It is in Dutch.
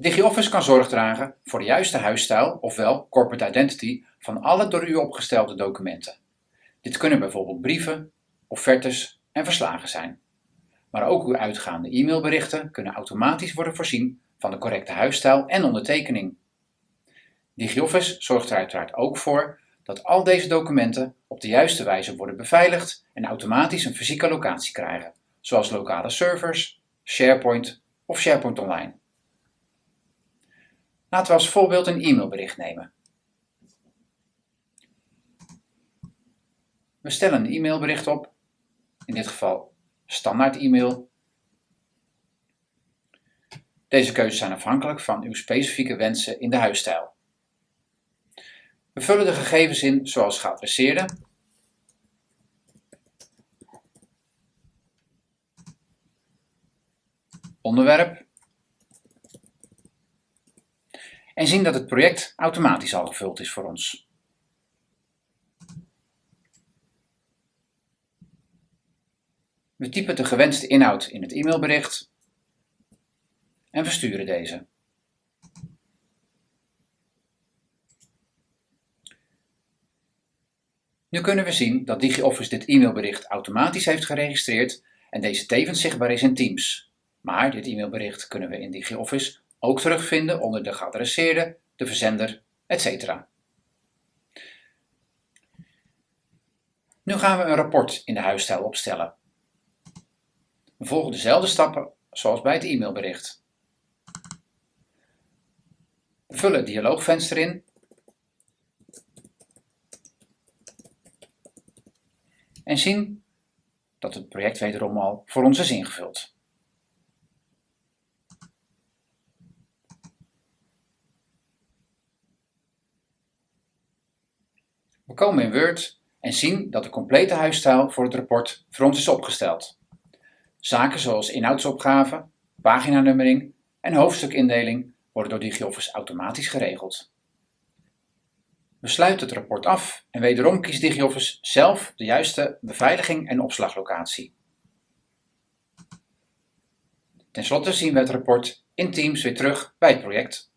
DigiOffice kan zorg dragen voor de juiste huisstijl, ofwel corporate identity, van alle door u opgestelde documenten. Dit kunnen bijvoorbeeld brieven, offertes en verslagen zijn. Maar ook uw uitgaande e-mailberichten kunnen automatisch worden voorzien van de correcte huisstijl en ondertekening. DigiOffice zorgt er uiteraard ook voor dat al deze documenten op de juiste wijze worden beveiligd en automatisch een fysieke locatie krijgen, zoals lokale servers, SharePoint of SharePoint Online. Laten we als voorbeeld een e-mailbericht nemen. We stellen een e-mailbericht op, in dit geval standaard e-mail. Deze keuzes zijn afhankelijk van uw specifieke wensen in de huisstijl. We vullen de gegevens in zoals geadresseerde, onderwerp en zien dat het project automatisch al gevuld is voor ons. We typen de gewenste inhoud in het e-mailbericht en versturen deze. Nu kunnen we zien dat DigiOffice dit e-mailbericht automatisch heeft geregistreerd en deze tevens zichtbaar is in Teams. Maar dit e-mailbericht kunnen we in DigiOffice ook terugvinden onder de geadresseerde, de verzender, etc. Nu gaan we een rapport in de huisstijl opstellen. We volgen dezelfde stappen zoals bij het e-mailbericht. We vullen het dialoogvenster in en zien dat het project wederom al voor ons is ingevuld. We komen in Word en zien dat de complete huisstijl voor het rapport voor ons is opgesteld. Zaken zoals inhoudsopgave, paginanummering en hoofdstukindeling worden door DigiOffice automatisch geregeld. We sluiten het rapport af en wederom kiest DigiOffice zelf de juiste beveiliging en opslaglocatie. Ten slotte zien we het rapport in Teams weer terug bij het project.